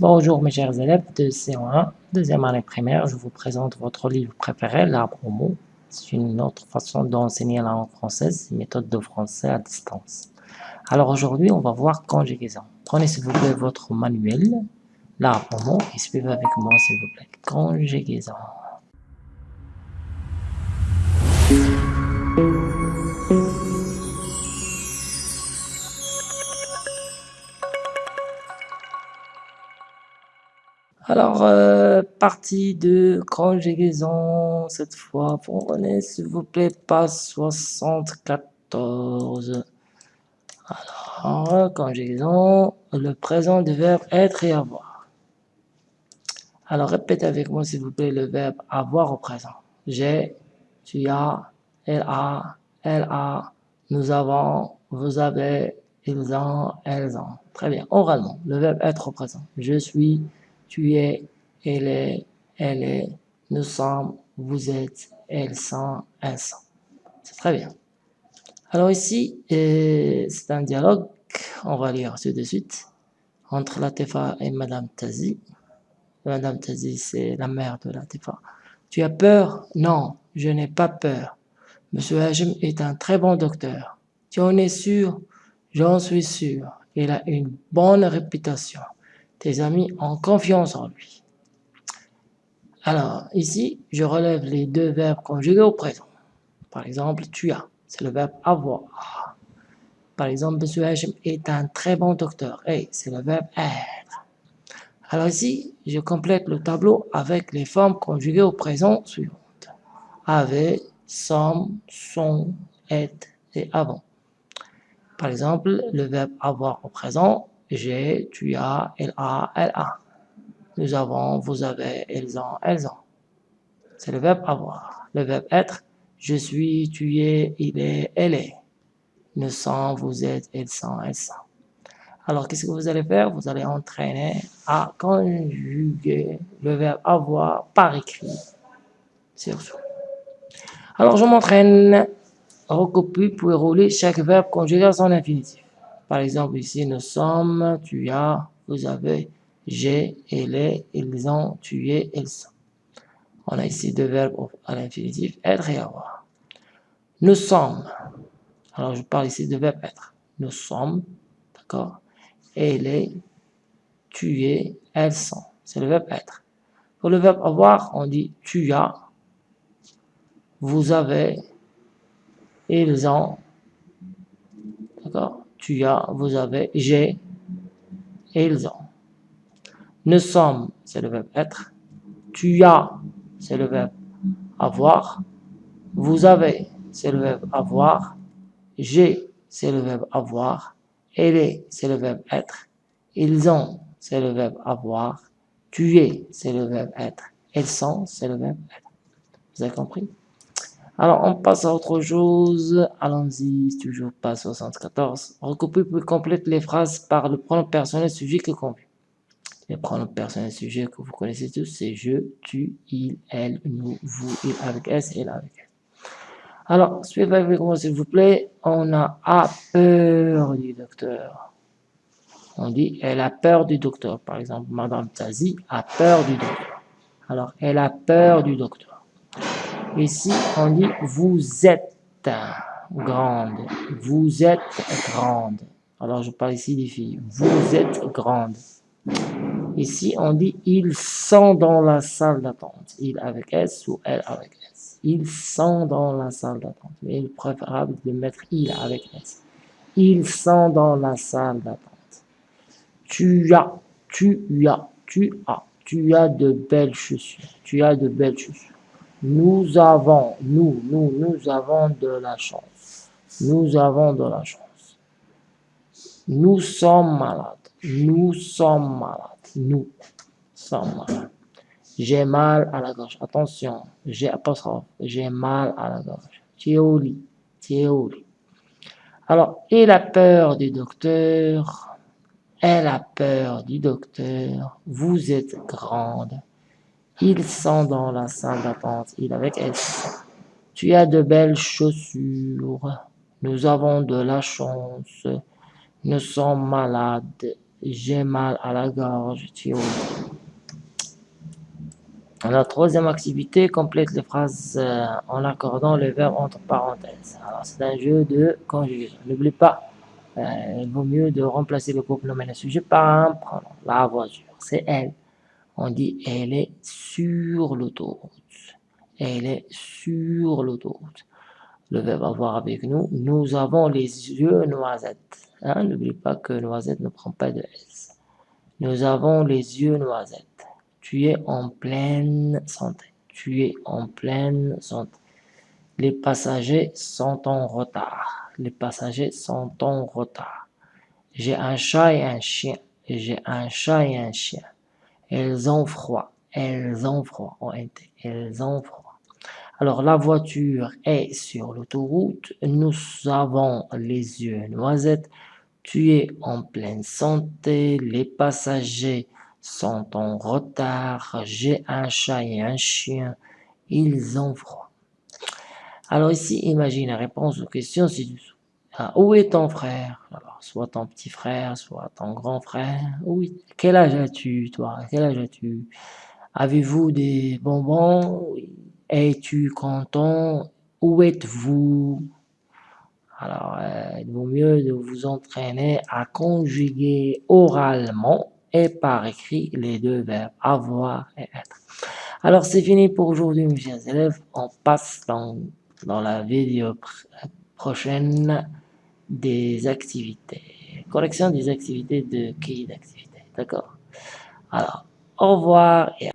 Bonjour mes chers élèves de C1, deuxième année primaire, je vous présente votre livre préféré, l'arbre au mot. C'est une autre façon d'enseigner la langue française, méthode de français à distance. Alors aujourd'hui, on va voir conjugaison. Prenez s'il vous plaît votre manuel, l'arbre au mot, et suivez avec moi s'il vous plaît. Conjugaison. Alors, euh, partie de conjugaison, cette fois, prenez s'il vous plaît, page 74. Alors, conjugaison, le présent du verbe être et avoir. Alors, répétez avec moi s'il vous plaît le verbe avoir au présent. J'ai, tu as, elle a, elle a, nous avons, vous avez, ils ont, elles ont. Très bien, oralement, le verbe être au présent. Je suis, tu es, elle est, elle est, nous sommes, vous êtes, elles sont, elles sont. C'est très bien. Alors ici, euh, c'est un dialogue, on va lire tout de suite, entre Latifa et Madame Tazi. Madame Tazi, c'est la mère de Latifa. Tu as peur? Non, je n'ai pas peur. Monsieur Hajim est un très bon docteur. Tu en es sûr? J'en suis sûr. Il a une bonne réputation. Tes amis ont confiance en lui. Alors, ici, je relève les deux verbes conjugués au présent. Par exemple, tu as, c'est le verbe avoir. Par exemple, M. Hachem est un très bon docteur. Et c'est le verbe être. Alors ici, je complète le tableau avec les formes conjuguées au présent suivantes. Avait, sommes, sont, être et avant. Par exemple, le verbe avoir au présent j'ai, tu as, elle a, elle a. Nous avons, vous avez, elles ont, elles ont. C'est le verbe avoir. Le verbe être, je suis, tu es, il est, elle est. Nous sommes, vous êtes, elles sont, elles sont. Alors, qu'est-ce que vous allez faire? Vous allez entraîner à conjuguer le verbe avoir par écrit. Surtout. Alors, je m'entraîne. Recopie pour rouler chaque verbe conjugué à son infinitif. Par exemple, ici, nous sommes, tu as, vous avez, j'ai, elle est, ils ont, tu es, elles sont. On a ici deux verbes à l'infinitif, être et avoir. Nous sommes. Alors, je parle ici de verbe être. Nous sommes, d'accord? Elle est, tu es, elles sont. C'est le verbe être. Pour le verbe avoir, on dit tu as, vous avez, ils ont, d'accord? Tu as, vous avez, j'ai, ils ont. Nous sommes, c'est le verbe être. Tu as, c'est le verbe avoir. Vous avez, c'est le verbe avoir. J'ai, c'est le verbe avoir. Elle est, c'est le verbe être. Ils ont, c'est le verbe avoir. Tu es, c'est le verbe être. Elles sont, c'est le verbe être. Vous avez compris? Alors, on passe à autre chose. Allons-y, toujours pas 74. Recopie puis complète les phrases par le pronom personnel sujet que. Les pronoms personnels sujet que vous connaissez tous, c'est je, tu, il, elle, nous, vous, il avec S, elle avec S. Alors, suivez avec moi s'il vous plaît. On a a peur du docteur. On dit elle a peur du docteur. Par exemple, Madame Tazi a peur du docteur. Alors, elle a peur du docteur. Ici, on dit vous êtes grande. Vous êtes grande. Alors, je parle ici des filles. Vous êtes grande. Ici, on dit ils sont dans la salle d'attente. Il avec S ou elle avec S. Ils sont dans la salle d'attente. Mais il est préférable de mettre il avec S. Ils sont dans la salle d'attente. Tu as, tu as, tu as. Tu as de belles chaussures. Tu as de belles chaussures. Nous avons, nous, nous, nous avons de la chance. Nous avons de la chance. Nous sommes malades. Nous sommes malades. Nous sommes malades. J'ai mal à la gorge. Attention, j'ai apostrophe. J'ai mal à la gorge. Tu es au lit. Alors, il a peur du docteur? Elle a peur du docteur? Vous êtes grande. Ils sont dans la salle d'attente. Il avec elle. Tu as de belles chaussures. Nous avons de la chance. Nous sommes malades. j'ai mal à la gorge, la troisième activité complète les phrases euh, en accordant le verbe entre parenthèses. Alors, c'est un jeu de conjugaison. N'oublie pas, euh, il vaut mieux de remplacer le couple nommé le sujet par un pronom. La voiture, c'est elle. On dit elle est sur l'autoroute. Elle est sur l'autoroute. Le verbe avoir avec nous. Nous avons les yeux noisettes. Hein, n'oublie pas que noisette ne prend pas de S. Nous avons les yeux noisettes. Tu es en pleine santé. Tu es en pleine santé. Les passagers sont en retard. Les passagers sont en retard. J'ai un chat et un chien. J'ai un chat et un chien. Elles ont froid. Elles ont froid. Elles ont froid. Alors, la voiture est sur l'autoroute. Nous avons les yeux noisettes. Tu es en pleine santé. Les passagers sont en retard, j'ai un chat et un chien, ils ont froid. Alors ici, imagine la réponse aux questions ci-dessous. Ah, où est ton frère? Alors, soit ton petit frère, soit ton grand frère. Oui. Quel âge as-tu, toi? Quel âge as-tu? Avez-vous des bonbons? Es-tu content? Où êtes-vous? Alors, euh, il vaut mieux de vous entraîner à conjuguer oralement et par écrit les deux verbes avoir et être. Alors c'est fini pour aujourd'hui mes chers élèves, on passe dans, dans la vidéo prochaine des activités, correction des activités de qui d'activité, d'accord. Alors, au revoir et